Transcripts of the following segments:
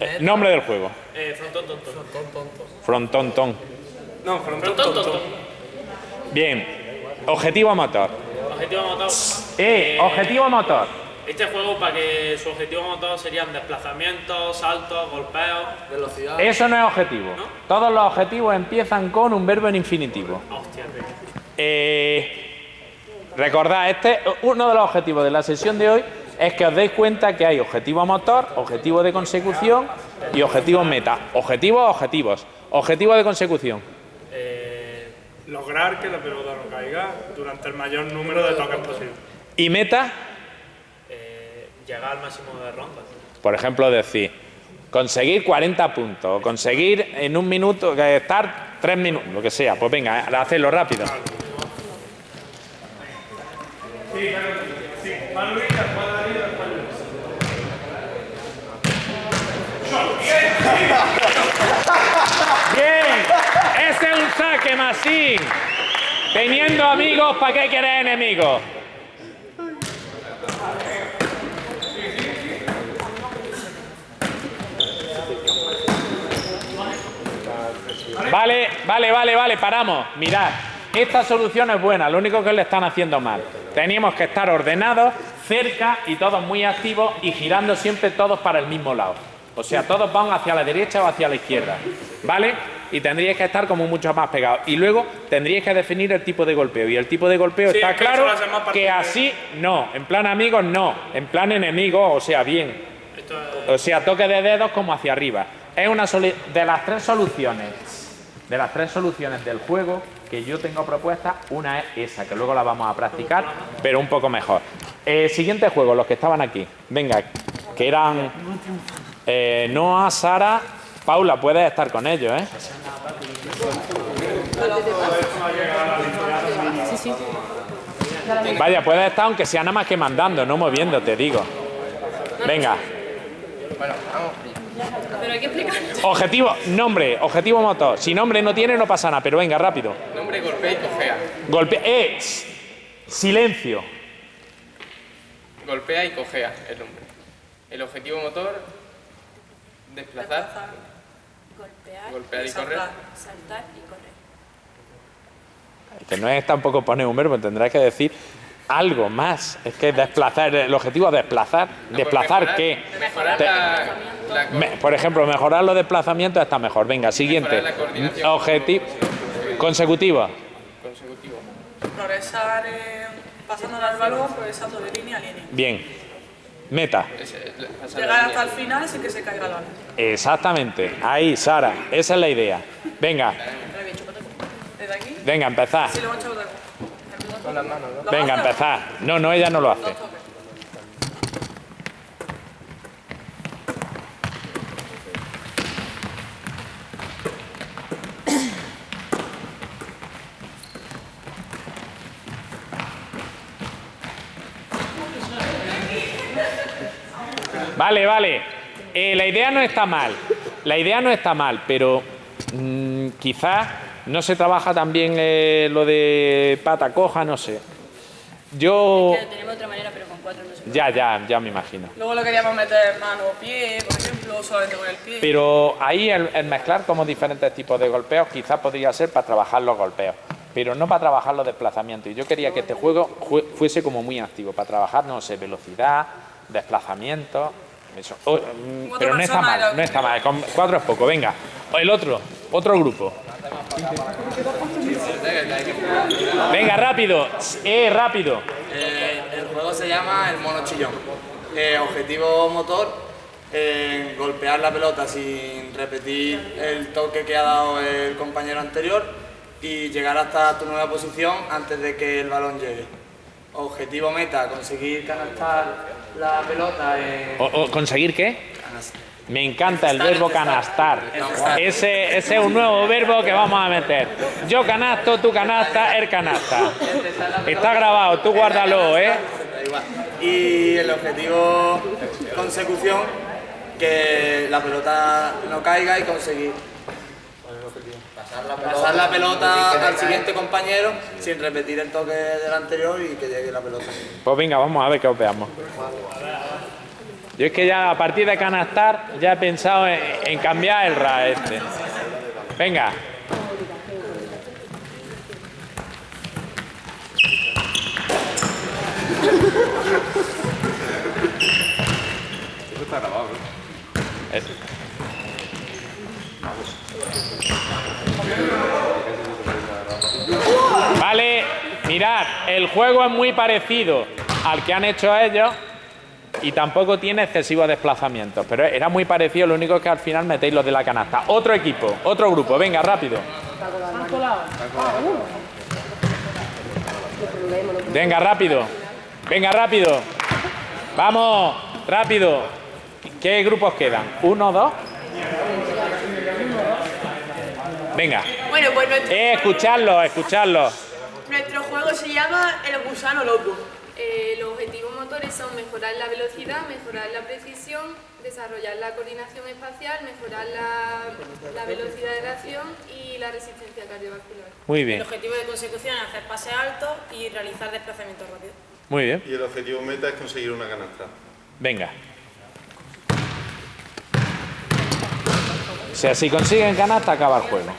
Eh, nombre del juego. Eh, frontón tonto. Frontón. No, frontón tonto. Bien. Objetivo motor. Objetivo motor. Eh, objetivo motor. Este juego, para que su objetivo motor serían desplazamientos, saltos, golpeos. Velocidad. Eso no es objetivo. Todos los objetivos empiezan con un verbo en infinitivo. Hostia. Eh, recordad, este, uno de los objetivos de la sesión de hoy es que os deis cuenta que hay objetivo motor, objetivo de consecución y objetivo meta. Objetivos, objetivos. Objetivo de consecución. Eh, Lograr que la pelota no caiga durante el mayor número de toques posible. Y meta, eh, llegar al máximo de rondas. por ejemplo, decir, conseguir 40 puntos, conseguir en un minuto, que estar 3 minutos, lo que sea. Pues venga, hacedlo rápido. Bien, un saque, Masín. Teniendo amigos, ¿para qué quieres enemigos? Vale, vale, vale, vale, paramos. Mirad, esta solución es buena, lo único que le están haciendo mal. Teníamos que estar ordenados, cerca y todos muy activos y girando siempre todos para el mismo lado. O sea, todos van hacia la derecha o hacia la izquierda. ¿Vale? Y tendríais que estar como mucho más pegados. Y luego tendríais que definir el tipo de golpeo. Y el tipo de golpeo Sí, está claro que así no. En plan amigos no. En plan enemigos, o sea, bien. O sea, toque de dedos como hacia arriba. Es una de las tres soluciones, de las tres soluciones del juego que yo tengo propuesta, una es esa, que luego la vamos a practicar, pero un poco mejor. Eh, siguiente juego, los que estaban aquí. Venga, que eran eh, Noah, Sara, Paula, puedes estar con ellos, ¿eh? Vaya, puedes estar aunque sea nada más que mandando, no moviendo, te digo. Venga. Pero hay que explicar. Objetivo, nombre, objetivo motor. Si nombre no tiene, no pasa nada, pero venga, rápido. Nombre, golpea y cojea. Golpe. ¡Eh! Silencio. Golpea y cojea el nombre. El objetivo motor, desplazar, Golpear, Golpear y saltar, correr. Saltar y correr. Que no es tampoco poner un verbo, tendrás que decir algo más. Es que desplazar, el objetivo es desplazar. No, ¿Desplazar pues qué? Mejorar Te- la, la Me- por ejemplo, mejorar los desplazamientos está mejor. Venga, siguiente. Mejorar. Objetivo. Consecutivo. consecutivo. Progresar eh, pasando al balón, progresando de línea a línea. Bien. Meta. La- la Llegar hasta el final sin que se caiga balón. Exactamente. Ahí, Sara. Esa es la idea. Venga, Desde aquí, venga, sí, lo vez. Con las manos, ¿no? ¿Lo Venga, haces? empezar. No, no, ella no lo hace. Vale, vale. Eh, la idea no está mal. La idea no está mal, pero mm, quizás no se trabaja también eh, lo de pata coja, no sé. Yo. Que tenemos otra manera, pero con cuatro no se puede. Ya, ya, ya me imagino. Luego le queríamos meter mano o pie, por ejemplo, solamente con el pie. Pero ahí el, el mezclar como diferentes tipos de golpeos quizás podría ser para trabajar los golpeos, pero no para trabajar los desplazamientos. Y yo quería que este juego jue- fuese como muy activo, para trabajar, no sé, velocidad, desplazamiento. Eso. O, mm, pero no está mal, no está mal. Con cuatro es poco, venga. El otro, otro grupo. Venga, rápido. Eh, rápido. Eh, el juego se llama el mono chillón. Eh, objetivo motor, eh, golpear la pelota sin repetir el toque que ha dado el compañero anterior y llegar hasta tu nueva posición antes de que el balón llegue. Objetivo meta, conseguir canastar la pelota en... O- o ¿Conseguir qué? canas- Me encanta el verbo canastar. Ese, ese es un nuevo verbo que vamos a meter. Yo canasto, tú canasta, él canasta. Está grabado, tú guárdalo, ¿eh? Y el objetivo consecución, que la pelota no caiga y conseguir pasar la pelota al siguiente compañero sin repetir el toque del anterior y que llegue la pelota. Pues venga, vamos a ver qué os veamos. Yo es que ya a partir de canastar ya he pensado en, en cambiar el RA este. Venga. Es- Vale, mirad, el juego es muy parecido al que han hecho ellos y tampoco tiene excesivos desplazamientos, pero era muy parecido, lo único es que al final metéis los de la canasta. Otro equipo, otro grupo, venga, rápido. Venga, rápido. Venga, rápido. Vamos, rápido. ¿Qué grupos quedan? ¿Uno, dos? Venga. Bueno, pues Eh, escuchadlo, escuchadlo. Nuestro juego se llama El gusano loco. Eh, los objetivos motores son mejorar la velocidad, mejorar la precisión, desarrollar la coordinación espacial, mejorar la, la velocidad de reacción y la resistencia cardiovascular. Muy El bien, objetivo de consecución es hacer pases altos y realizar desplazamientos rápidos. muy bien. Y el objetivo meta es conseguir una canasta. Venga. O sea, si consiguen canasta, acaba el juego.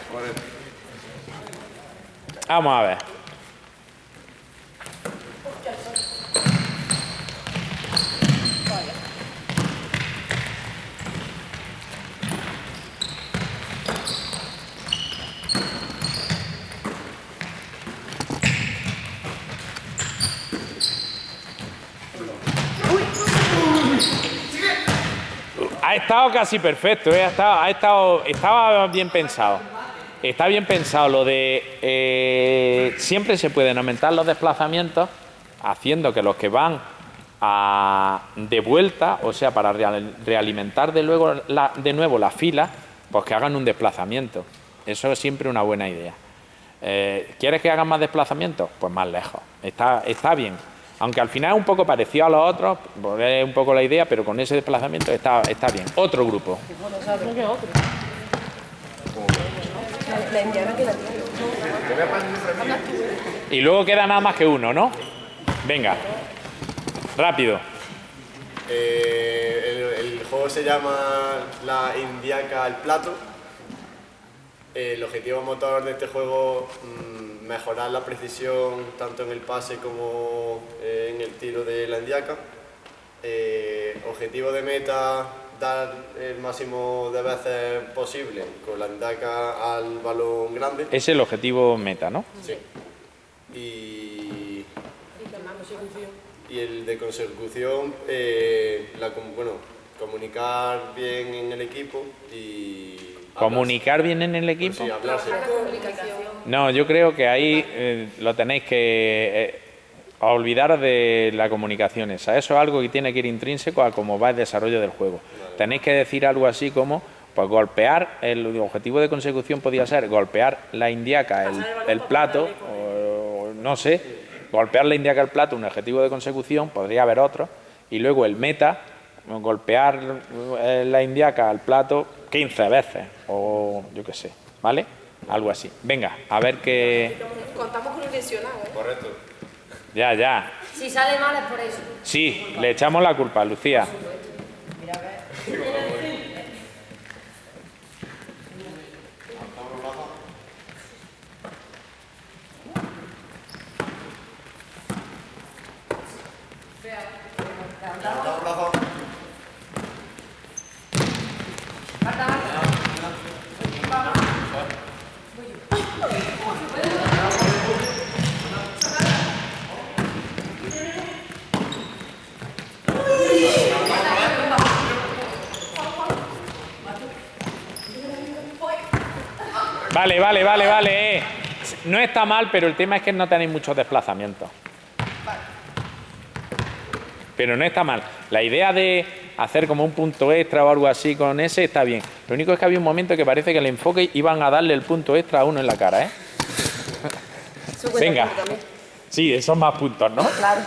Vamos a ver. Ha estado casi perfecto, ¿eh? ha estado, estaba bien pensado. Está bien pensado lo de eh, siempre se pueden aumentar los desplazamientos haciendo que los que van a- de vuelta, o sea, para real- realimentar de, luego de nuevo la fila, pues que hagan un desplazamiento. Eso es siempre una buena idea. Eh, ¿Quieres que hagan más desplazamientos? Pues más lejos. Está, está bien. Aunque al final es un poco parecido a los otros, porque es un poco la idea, pero con ese desplazamiento está, está bien. Otro grupo. Y luego queda nada más que uno, ¿no? Venga. Rápido. Eh, el, el juego se llama La Indiaca al Plato. El objetivo motor de este juego mm, mejorar la precisión tanto en el pase como eh, en el tiro de la Indiaca. Eh, objetivo de meta dar el máximo de veces posible con la Indiaca al balón grande. Es el objetivo meta, ¿no? Sí. Y, y el de consecución, eh, la, bueno, comunicar bien en el equipo y... Comunicar bien en el equipo. Sí, hablarse. No, yo creo que ahí eh, lo tenéis que eh, olvidar de la comunicación esa. Eso es algo que tiene que ir intrínseco a cómo va el desarrollo del juego. Tenéis que decir algo así como, pues golpear, el objetivo de consecución podría ser golpear la indiaca, el, el plato, o no sé, golpear la indiaca el plato, un objetivo de consecución, podría haber otro, y luego el meta, golpear eh, la indiaca al plato 15 veces, o yo qué sé, ¿vale? Algo así. Venga, a ver qué... Contamos con un lesionado, ¿eh? Correcto. Ya, ya. Si sale mal es por eso. Sí, le echamos la culpa, Lucía. Vale, vale, vale, vale. eh. No está mal, pero el tema es que no tenéis muchos desplazamientos. Pero no está mal. La idea de hacer como un punto extra o algo así con ese está bien. Lo único es que había un momento que parece que el enfoque iban a darle el punto extra a uno en la cara, ¿eh? Venga. Sí, esos más puntos, ¿no? Claro.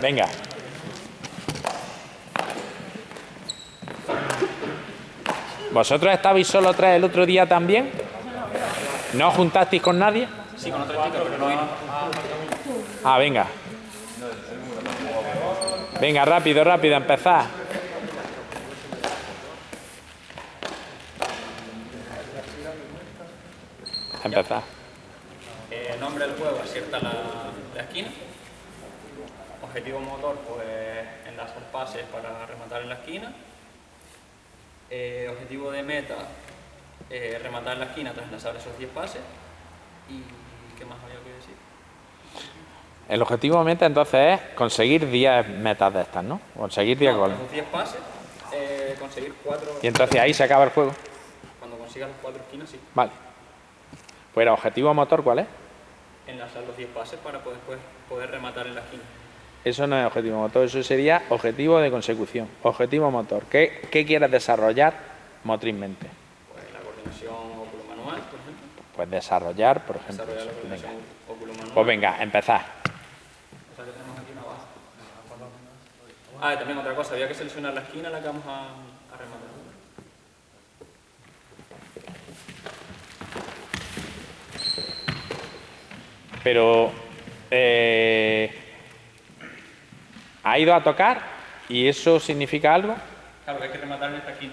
Venga. ¿Vosotros estabais solo tres el otro día también? ¿No juntasteis con nadie? Sí, con otra chica, pero no vino. Ah, venga. Venga, rápido, rápido, empezad. Empezad. Eh, nombre del juego, acierta la, la esquina. Objetivo motor, pues enlazar pases para rematar en la esquina. Eh, objetivo de meta, eh, rematar la esquina tras enlazar esos 10 pases. ¿Y qué más había que decir? El objetivo meta entonces es conseguir 10 metas de estas, ¿no? Conseguir 10 No, goles. tras los 10 pases, eh, conseguir 4... Y entonces ahí se acaba el juego. Cuando consigas las 4 esquinas, sí. Vale. Pues el objetivo motor, ¿cuál es? Enlazar los 10 pases para poder, después poder rematar en la esquina. Eso no es objetivo motor, eso sería objetivo de consecución. Objetivo motor. ¿Qué, qué quieres desarrollar motrizmente? Pues la coordinación óculo-manual, por ejemplo. Pues desarrollar, por ejemplo. Desarrollar la eso. Venga. Pues venga, empezar. O sea que tenemos aquí una base. Ah, y también otra cosa, había que seleccionar la esquina en la que vamos a, a rematar. Pero eh, ha ido a tocar y eso significa algo. Claro, que hay que rematar en esta esquina.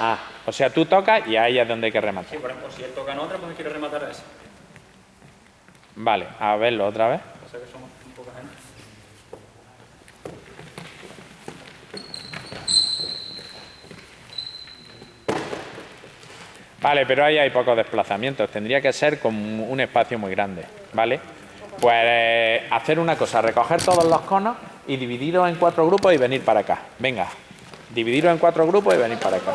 Ah, o sea, tú tocas y ahí es donde hay que rematar. Sí, por ejemplo, si él toca en otra, pues quiere rematar a esa. Vale, a verlo otra vez. O sea que somos un poca gente. Vale, pero ahí hay pocos desplazamientos. Tendría que ser con un espacio muy grande, ¿vale? Pues eh, hacer una cosa, recoger todos los conos y dividirlos en cuatro grupos y venir para acá. Venga, dividirlos en cuatro grupos y venir para acá.